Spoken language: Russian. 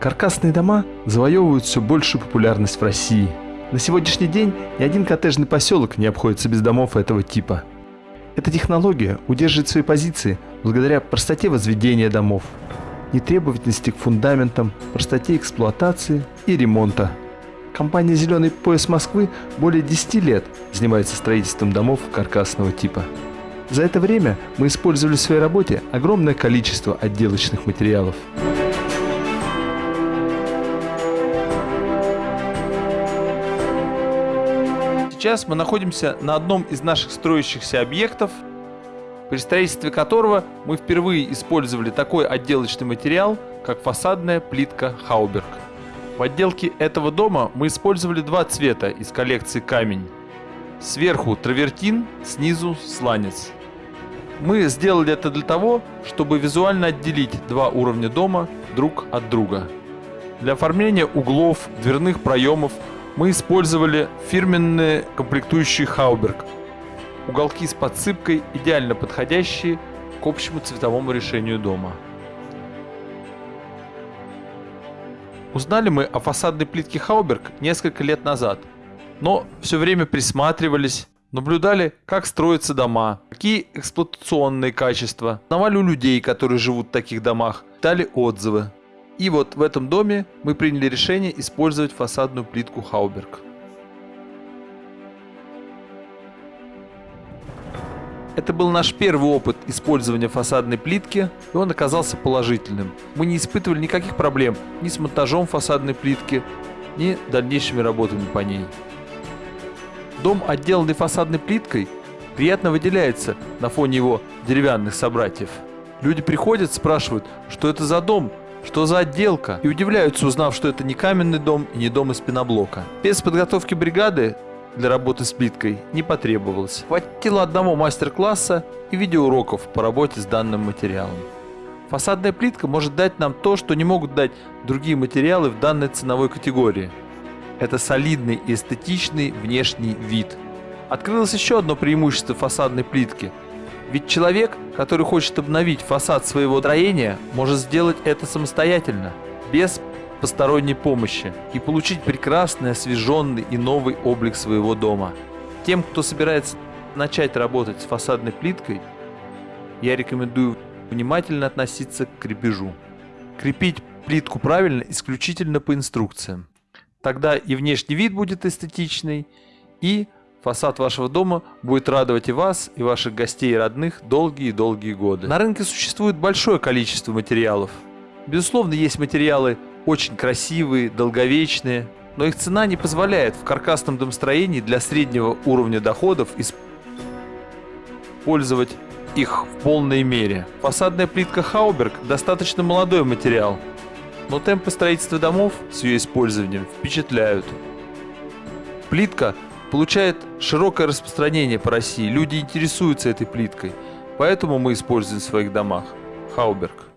Каркасные дома завоевывают все большую популярность в России. На сегодняшний день ни один коттеджный поселок не обходится без домов этого типа. Эта технология удерживает свои позиции благодаря простоте возведения домов, нетребовательности к фундаментам, простоте эксплуатации и ремонта. Компания «Зеленый пояс Москвы» более 10 лет занимается строительством домов каркасного типа. За это время мы использовали в своей работе огромное количество отделочных материалов. Сейчас мы находимся на одном из наших строящихся объектов, при строительстве которого мы впервые использовали такой отделочный материал, как фасадная плитка Хауберг. В отделке этого дома мы использовали два цвета из коллекции камень. Сверху травертин, снизу сланец. Мы сделали это для того, чтобы визуально отделить два уровня дома друг от друга. Для оформления углов, дверных проемов мы использовали фирменные комплектующие Хауберг. Уголки с подсыпкой, идеально подходящие к общему цветовому решению дома. Узнали мы о фасадной плитке Хауберг несколько лет назад, но все время присматривались, наблюдали, как строятся дома, какие эксплуатационные качества, узнавали у людей, которые живут в таких домах, дали отзывы. И вот в этом доме мы приняли решение использовать фасадную плитку Хауберг. Это был наш первый опыт использования фасадной плитки, и он оказался положительным. Мы не испытывали никаких проблем ни с монтажом фасадной плитки, ни дальнейшими работами по ней. Дом, отделанный фасадной плиткой, приятно выделяется на фоне его деревянных собратьев. Люди приходят, спрашивают, что это за дом, что за отделка? И удивляются, узнав, что это не каменный дом и не дом из пеноблока. Без подготовки бригады для работы с плиткой не потребовалось. Хватило одного мастер-класса и видеоуроков по работе с данным материалом. Фасадная плитка может дать нам то, что не могут дать другие материалы в данной ценовой категории. Это солидный и эстетичный внешний вид. Открылось еще одно преимущество фасадной плитки – ведь человек, который хочет обновить фасад своего строения, может сделать это самостоятельно, без посторонней помощи, и получить прекрасный, освеженный и новый облик своего дома. Тем, кто собирается начать работать с фасадной плиткой, я рекомендую внимательно относиться к крепежу. Крепить плитку правильно исключительно по инструкциям. Тогда и внешний вид будет эстетичный, и Фасад вашего дома будет радовать и вас, и ваших гостей и родных долгие-долгие годы. На рынке существует большое количество материалов. Безусловно, есть материалы очень красивые, долговечные, но их цена не позволяет в каркасном домостроении для среднего уровня доходов использовать их в полной мере. Фасадная плитка Хауберг достаточно молодой материал, но темпы строительства домов с ее использованием впечатляют. Плитка получает широкое распространение по России. Люди интересуются этой плиткой. Поэтому мы используем в своих домах Хауберг.